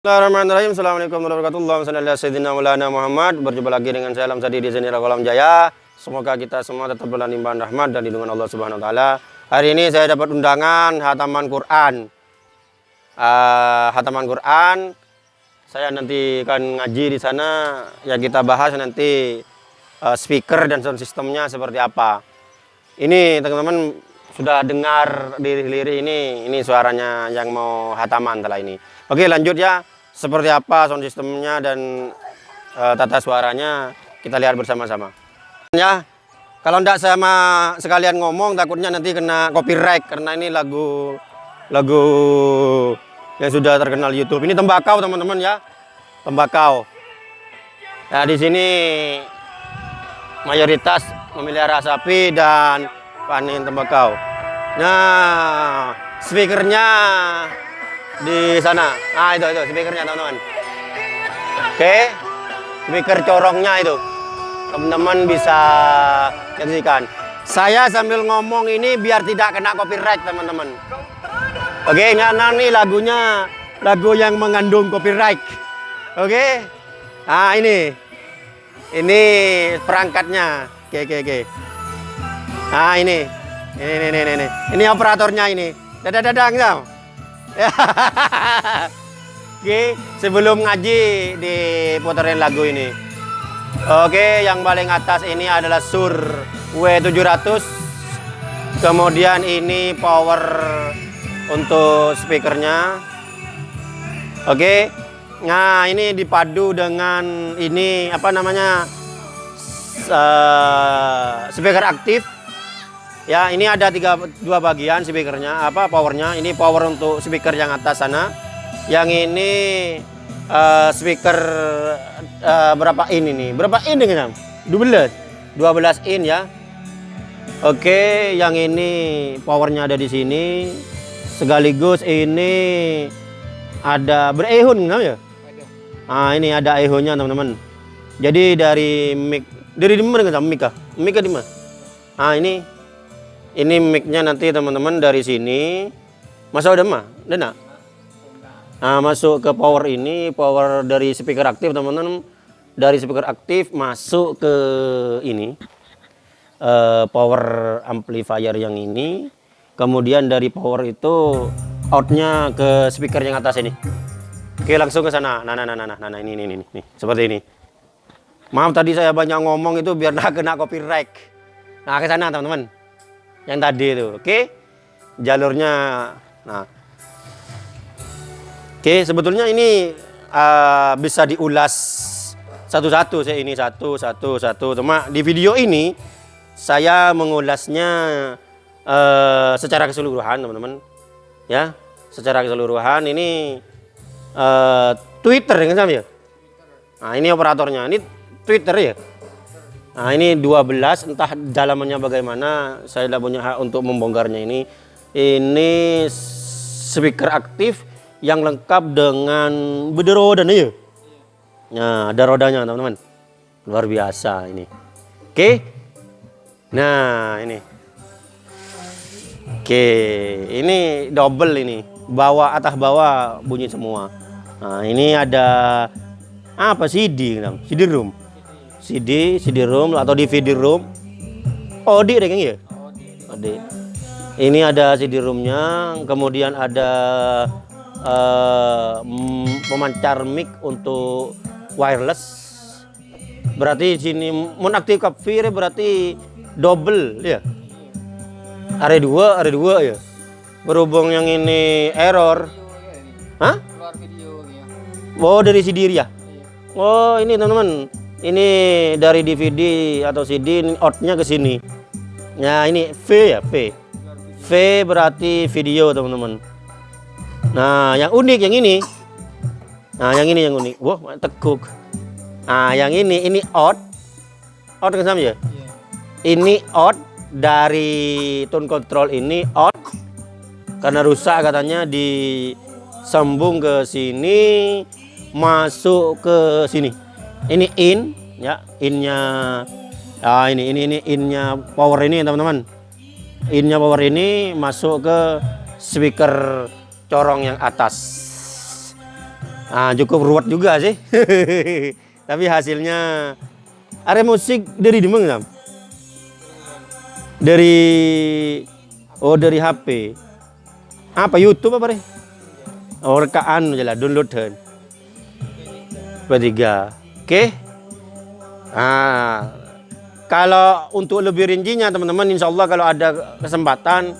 Bismillahirrahmanirrahim. Assalamualaikum warahmatullahi wabarakatuh. Muhammad. Berjumpa lagi dengan saya Alam Sadi di sini Kolam Jaya. Semoga kita semua tetap berada limpahan rahmat dan lindungan Allah Subhanahu wa taala. Hari ini saya dapat undangan hataman Quran. Uh, hataman Quran. Saya nanti akan ngaji di sana. Yang kita bahas nanti uh, speaker dan sound sistemnya seperti apa. Ini teman-teman sudah dengar di lirik ini ini suaranya yang mau hataman setelah ini oke lanjut ya seperti apa sound sistemnya dan uh, tata suaranya kita lihat bersama-sama. Ya kalau tidak sama sekalian ngomong takutnya nanti kena copyright karena ini lagu lagu yang sudah terkenal YouTube. Ini tembakau teman-teman ya. Tembakau. Nah di sini mayoritas memelihara sapi dan panen tembakau. Nah, speakernya di sana. Nah, itu itu speakernya teman-teman. Oke. Speaker corongnya itu. Teman-teman bisa nyaksikan. Saya sambil ngomong ini biar tidak kena copyright, teman-teman. Oke, karena nih lagunya lagu yang mengandung copyright. Oke. Nah, ini. Ini perangkatnya. Oke, oke, oke. Nah, ini. Ini, ini, ini, ini. Ini operatornya ini. Dadah, dadang, tau. Oke, sebelum ngaji diputerin lagu ini. Oke, yang paling atas ini adalah Sur W700. Kemudian ini power untuk speakernya. Oke. Nah, ini dipadu dengan ini apa namanya? Uh, speaker aktif Ya, ini ada tiga dua bagian speakernya, apa powernya. Ini power untuk speaker yang atas sana. Yang ini uh, speaker uh, berapa in ini? Berapa in dengan 12. 12 in ya. Oke, yang ini powernya ada di sini. Sekaligus ini ada berehun ya? Ah, ini ada ehonnya teman-teman. Jadi dari mic dari di mana mic kah? Mic di mana? Ah, ini ini micnya nanti teman-teman dari sini. Masa udah mah udah nah masuk ke power ini power dari speaker aktif teman-teman. Dari speaker aktif masuk ke ini. Uh, power amplifier yang ini. Kemudian dari power itu outnya ke speaker yang atas ini. Oke langsung ke sana. Nah nah nah nah nah, nah ini, ini ini ini. Seperti ini. Maaf tadi saya banyak ngomong itu biar nggak kena copyright. Nah ke sana teman-teman yang tadi itu. Oke? Jalurnya nah. Oke sebetulnya ini uh, bisa diulas satu-satu saya ini. Satu satu satu. Cuma di video ini saya mengulasnya uh, secara keseluruhan teman-teman. Ya secara keseluruhan ini uh, Twitter yang sama ya? Nah ini operatornya. Ini Twitter ya Nah ini 12 entah dalamannya bagaimana saya tidak punya hak untuk membongkarnya ini. Ini speaker aktif yang lengkap dengan beda roda nih ya? Nah ada rodanya teman-teman. Luar biasa ini. Oke? Nah ini. Oke ini double ini. Bawah atas bawah bunyi semua. Nah ini ada apa CD CD room CD, CD-ROM atau DVD-ROM. OD deh kayaknya ya? OD. Ini ada CD-ROM-nya, kemudian ada uh, pemancar mic untuk wireless. Berarti sini menaktif kafir berarti double ya. Area 2, area 2 ya. Berhubung yang ini error. Hah? Oh, dari CD ya? Oh, ini teman-teman ini dari DVD atau CD ini outnya ke sini. Nah ini V ya V. V berarti video teman-teman. Nah yang unik yang ini. Nah yang ini yang unik. Wah tekuk nah yang ini ini out. Out kan sama ya? Ini out dari tone control ini out karena rusak katanya disambung ke sini masuk ke sini ini in ya innya ah ini ini ini innya power ini teman-teman innya power ini masuk ke speaker corong yang atas Ah, cukup ruwet juga sih. Tapi hasilnya are musik dari di mana? Sam? Dari oh dari HP. Apa YouTube apa deh? Oh lah downloadan. Bertiga. Oke. Ah, kalau untuk lebih rincinya teman-teman, insya Allah kalau ada kesempatan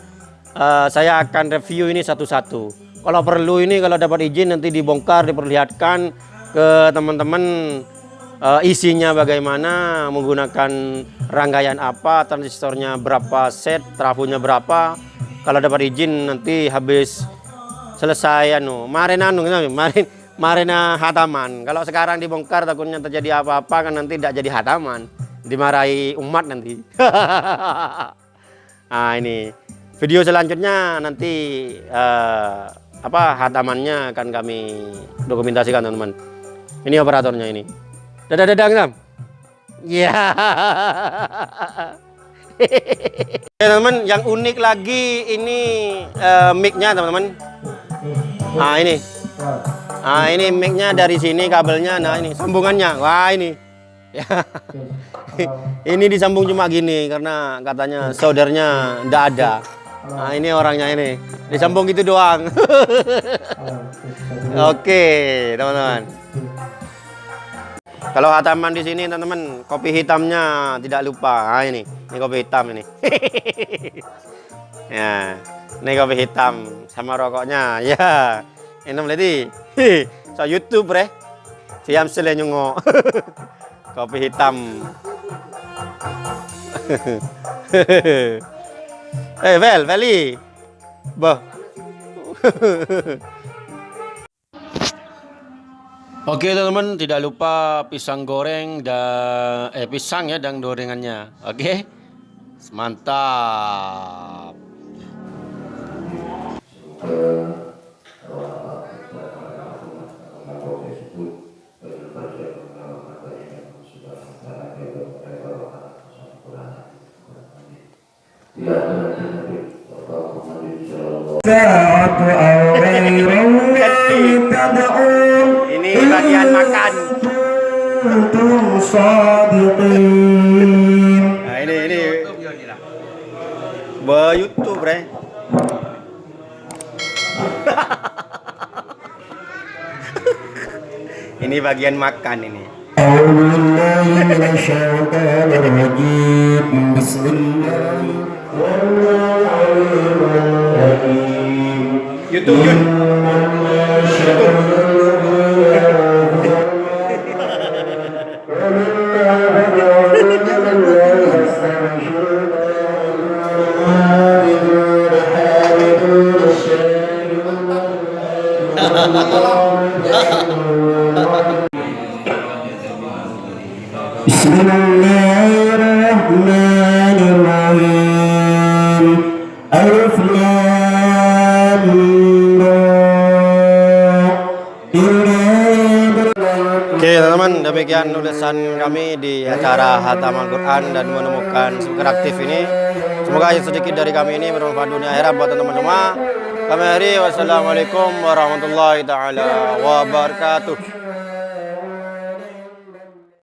eh, saya akan review ini satu-satu. Kalau perlu ini kalau dapat izin nanti dibongkar, diperlihatkan ke teman-teman eh, isinya bagaimana, menggunakan rangkaian apa, transistornya berapa set, trafonya berapa. Kalau dapat izin nanti habis selesai anu, kemarin anu, kemarin kemarin hataman. Kalau sekarang dibongkar takutnya terjadi apa-apa kan nanti tidak jadi hataman, dimarahi umat nanti. nah ini video selanjutnya nanti eh, apa hatamannya akan kami dokumentasikan teman-teman. Ini operatornya ini. Dadah dadang. Ya. teman-teman, yang unik lagi ini eh, mic-nya teman-teman. Nah ini. Nah ini mic-nya dari sini kabelnya. Nah ini sambungannya. Wah ini. Ya. ini disambung cuma gini karena katanya soldernya ndak ada. Nah ini orangnya ini. Disambung gitu doang. Oke teman-teman. Kalau hataman di sini teman-teman kopi hitamnya tidak lupa. Nah ini, ini kopi hitam ini. ya, ini kopi hitam sama rokoknya. Ya, ini berarti so YouTube bre. Siam sele nyungo. kopi hitam. eh Vel, Veli. Boh. Oke teman-teman, tidak lupa pisang goreng dan eh pisang ya dan gorengannya. Oke. Mantap. Ini bagian makan. Nah, ini ini. Be YouTube, Bre. ini bagian makan ini. Bismillahirrahmanirrahim. You do good. You do بسم الله demikian ulasan kami di acara Hataman Quran dan menemukan speaker aktif ini. Semoga sedikit dari kami ini bermanfaat dunia akhirat buat teman-teman semua. Kami akhiri wassalamualaikum warahmatullahi taala wabarakatuh.